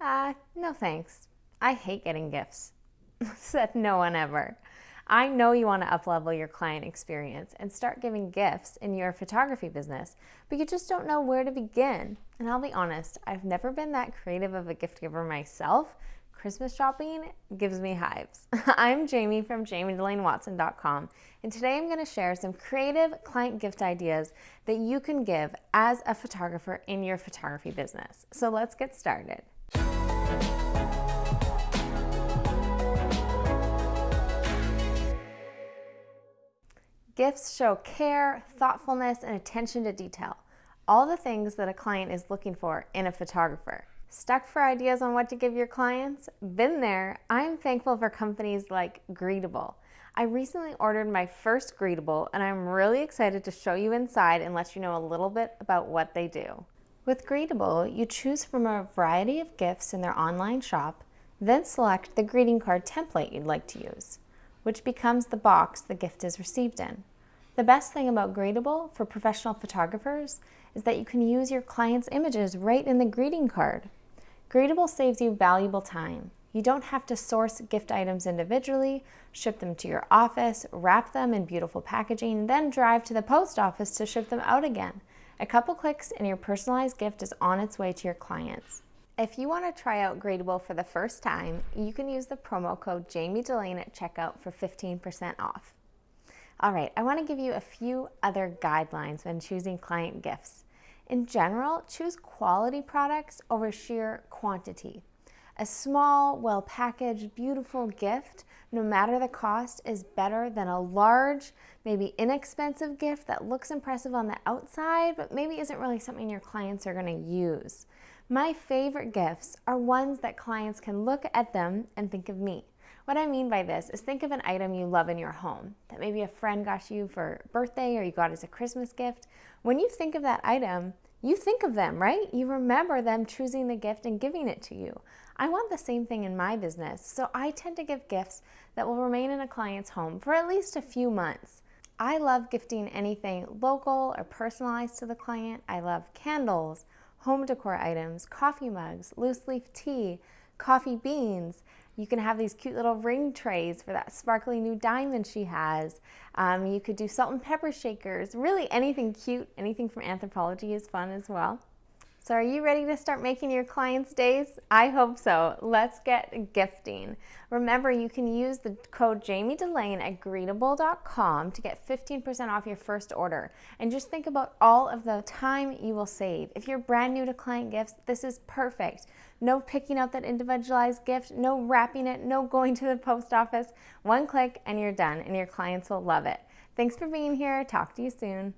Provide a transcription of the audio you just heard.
Uh, no thanks. I hate getting gifts. Said no one ever. I know you want to uplevel your client experience and start giving gifts in your photography business, but you just don't know where to begin. And I'll be honest, I've never been that creative of a gift giver myself. Christmas shopping gives me hives. I'm Jamie from jamiedelanewatson.com, and today I'm going to share some creative client gift ideas that you can give as a photographer in your photography business. So let's get started. Gifts show care, thoughtfulness, and attention to detail. All the things that a client is looking for in a photographer. Stuck for ideas on what to give your clients? Been there. I'm thankful for companies like Greetabl. I recently ordered my first Greetabl and I'm really excited to show you inside and let you know a little bit about what they do. With Greetabl, you choose from a variety of gifts in their online shop, then select the greeting card template you'd like to use which becomes the box the gift is received in. The best thing about Greetabl for professional photographers is that you can use your client's images right in the greeting card. Greetabl saves you valuable time. You don't have to source gift items individually, ship them to your office, wrap them in beautiful packaging, then drive to the post office to ship them out again. A couple clicks and your personalized gift is on its way to your clients. If you want to try out Greetabl for the first time, you can use the promo code Jamie Delane at checkout for 15% off. All right, I want to give you a few other guidelines when choosing client gifts. In general, choose quality products over sheer quantity. A small, well-packaged, beautiful gift, no matter the cost, is better than a large, maybe inexpensive gift that looks impressive on the outside, but maybe isn't really something your clients are going to use. My favorite gifts are ones that clients can look at them and think of me. What I mean by this is think of an item you love in your home that maybe a friend got you for birthday or you got as a Christmas gift. When you think of that item, you think of them, right? You remember them choosing the gift and giving it to you. I want the same thing in my business, so I tend to give gifts that will remain in a client's home for at least a few months. I love gifting anything local or personalized to the client. I love candles, home decor items, coffee mugs, loose leaf tea, coffee beans. You can have these cute little ring trays for that sparkly new diamond she has. Um, you could do salt and pepper shakers. Really anything cute, anything from Anthropologie is fun as well. So are you ready to start making your clients' days? I hope so. Let's get gifting. Remember, you can use the code Jamie Delane at greetabl.com to get 15% off your first order. And just think about all of the time you will save. If you're brand new to client gifts, this is perfect. No picking out that individualized gift, no wrapping it, no going to the post office. One click and you're done and your clients will love it. Thanks for being here. Talk to you soon.